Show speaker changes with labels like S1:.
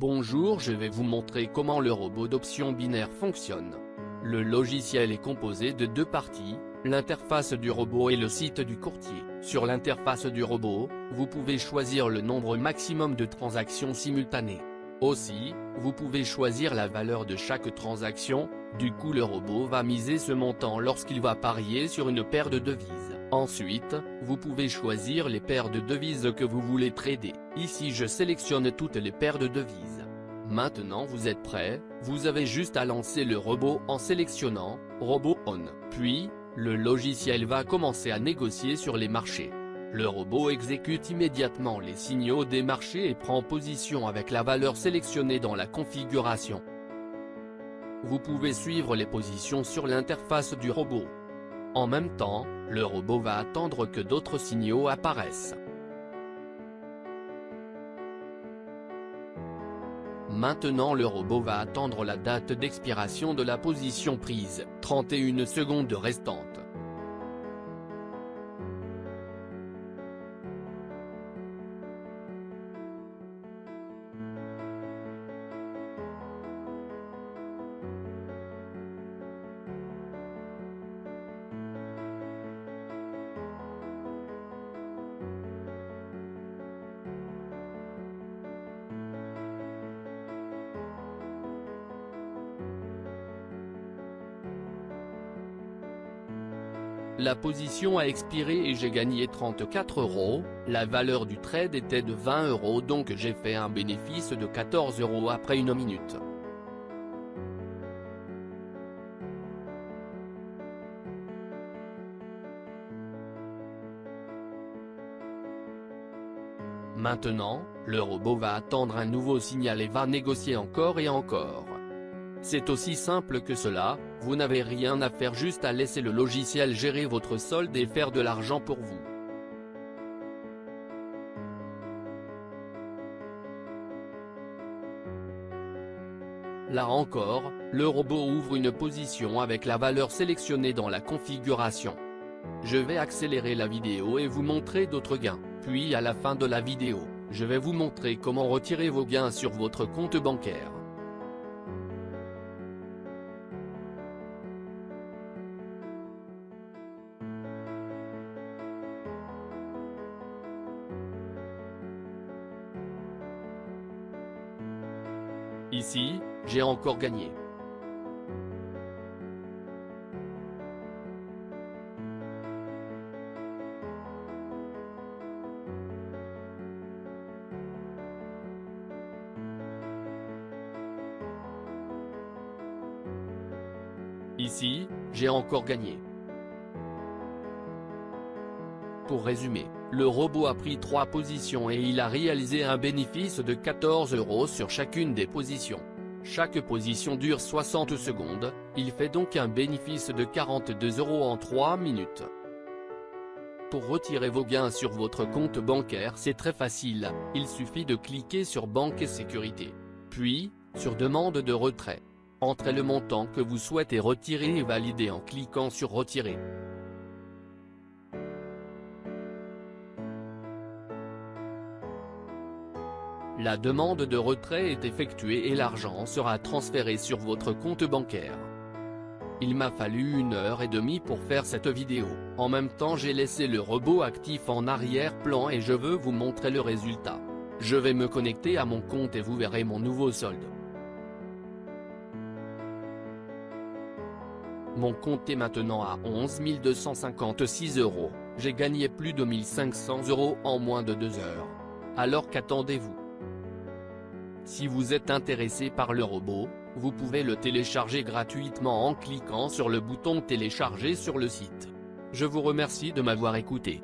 S1: Bonjour je vais vous montrer comment le robot d'option binaire fonctionne. Le logiciel est composé de deux parties, l'interface du robot et le site du courtier. Sur l'interface du robot, vous pouvez choisir le nombre maximum de transactions simultanées. Aussi, vous pouvez choisir la valeur de chaque transaction, du coup le robot va miser ce montant lorsqu'il va parier sur une paire de devises. Ensuite, vous pouvez choisir les paires de devises que vous voulez trader. Ici je sélectionne toutes les paires de devises. Maintenant vous êtes prêt, vous avez juste à lancer le robot en sélectionnant « Robot On ». Puis, le logiciel va commencer à négocier sur les marchés. Le robot exécute immédiatement les signaux des marchés et prend position avec la valeur sélectionnée dans la configuration. Vous pouvez suivre les positions sur l'interface du robot. En même temps, le robot va attendre que d'autres signaux apparaissent. Maintenant le robot va attendre la date d'expiration de la position prise, 31 secondes restantes. La position a expiré et j'ai gagné 34 euros, la valeur du trade était de 20 euros donc j'ai fait un bénéfice de 14 euros après une minute. Maintenant, le robot va attendre un nouveau signal et va négocier encore et encore. C'est aussi simple que cela, vous n'avez rien à faire juste à laisser le logiciel gérer votre solde et faire de l'argent pour vous. Là encore, le robot ouvre une position avec la valeur sélectionnée dans la configuration. Je vais accélérer la vidéo et vous montrer d'autres gains, puis à la fin de la vidéo, je vais vous montrer comment retirer vos gains sur votre compte bancaire. Ici, j'ai encore gagné. Ici, j'ai encore gagné. Pour résumer, le robot a pris 3 positions et il a réalisé un bénéfice de 14 euros sur chacune des positions. Chaque position dure 60 secondes, il fait donc un bénéfice de 42 euros en 3 minutes. Pour retirer vos gains sur votre compte bancaire c'est très facile, il suffit de cliquer sur Banque et Sécurité. Puis, sur Demande de retrait. Entrez le montant que vous souhaitez retirer et valider en cliquant sur Retirer. La demande de retrait est effectuée et l'argent sera transféré sur votre compte bancaire. Il m'a fallu une heure et demie pour faire cette vidéo, en même temps j'ai laissé le robot actif en arrière-plan et je veux vous montrer le résultat. Je vais me connecter à mon compte et vous verrez mon nouveau solde. Mon compte est maintenant à 11 256 euros, j'ai gagné plus de 1500 euros en moins de deux heures. Alors qu'attendez-vous? Si vous êtes intéressé par le robot, vous pouvez le télécharger gratuitement en cliquant sur le bouton télécharger sur le site. Je vous remercie de m'avoir écouté.